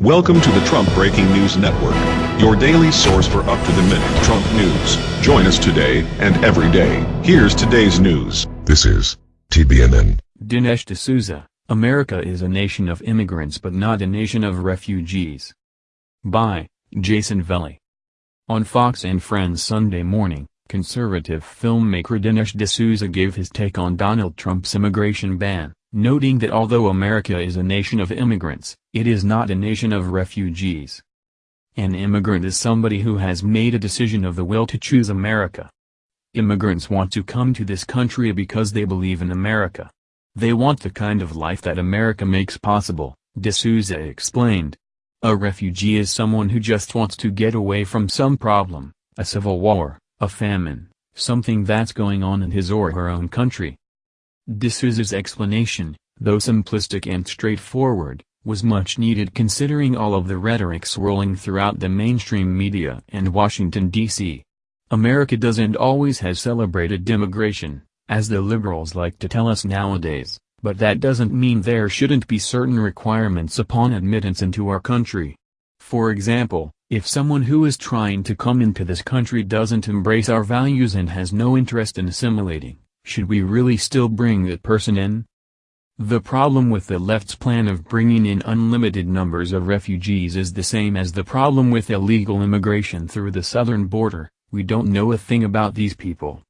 Welcome to the Trump Breaking News Network, your daily source for up-to-the-minute Trump news. Join us today and every day. Here's today's news. This is TBNN. Dinesh D'Souza, America is a nation of immigrants but not a nation of refugees. By Jason Velli. On Fox and Friends Sunday morning, conservative filmmaker Dinesh D'Souza gave his take on Donald Trump's immigration ban noting that although America is a nation of immigrants, it is not a nation of refugees. An immigrant is somebody who has made a decision of the will to choose America. Immigrants want to come to this country because they believe in America. They want the kind of life that America makes possible, D'Souza explained. A refugee is someone who just wants to get away from some problem, a civil war, a famine, something that's going on in his or her own country. D'Souza's explanation, though simplistic and straightforward, was much needed considering all of the rhetoric swirling throughout the mainstream media and Washington, D.C. America doesn't always has celebrated immigration, as the liberals like to tell us nowadays, but that doesn't mean there shouldn't be certain requirements upon admittance into our country. For example, if someone who is trying to come into this country doesn't embrace our values and has no interest in assimilating, should we really still bring that person in? The problem with the left's plan of bringing in unlimited numbers of refugees is the same as the problem with illegal immigration through the southern border, we don't know a thing about these people.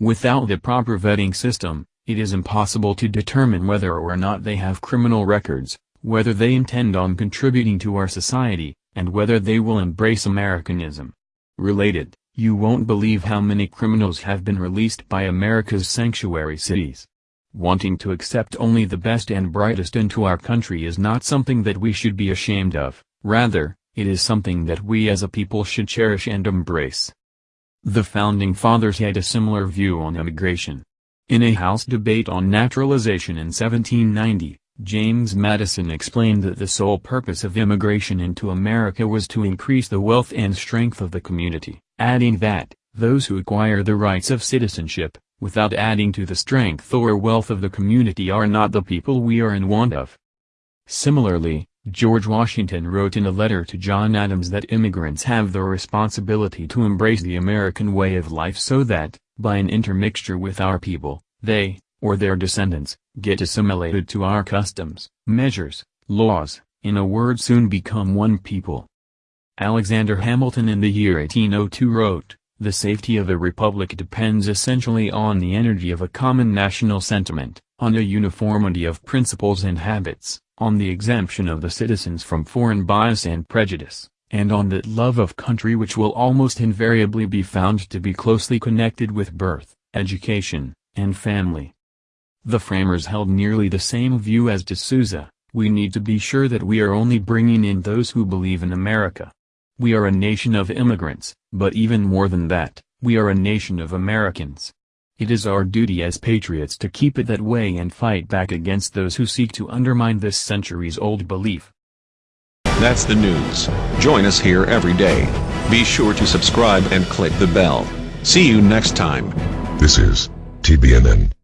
Without the proper vetting system, it is impossible to determine whether or not they have criminal records, whether they intend on contributing to our society, and whether they will embrace Americanism. Related you won't believe how many criminals have been released by America's sanctuary cities. Wanting to accept only the best and brightest into our country is not something that we should be ashamed of, rather, it is something that we as a people should cherish and embrace. The Founding Fathers had a similar view on immigration. In a House debate on naturalization in 1790, James Madison explained that the sole purpose of immigration into America was to increase the wealth and strength of the community adding that, those who acquire the rights of citizenship, without adding to the strength or wealth of the community are not the people we are in want of. Similarly, George Washington wrote in a letter to John Adams that immigrants have the responsibility to embrace the American way of life so that, by an intermixture with our people, they, or their descendants, get assimilated to our customs, measures, laws, in a word soon become one people. Alexander Hamilton in the year 1802 wrote, The safety of a republic depends essentially on the energy of a common national sentiment, on a uniformity of principles and habits, on the exemption of the citizens from foreign bias and prejudice, and on that love of country which will almost invariably be found to be closely connected with birth, education, and family. The framers held nearly the same view as D'Souza, we need to be sure that we are only bringing in those who believe in America. We are a nation of immigrants, but even more than that, we are a nation of Americans. It is our duty as patriots to keep it that way and fight back against those who seek to undermine this centuries-old belief. That's the news. Join us here every day. Be sure to subscribe and click the bell. See you next time. This is TBNN.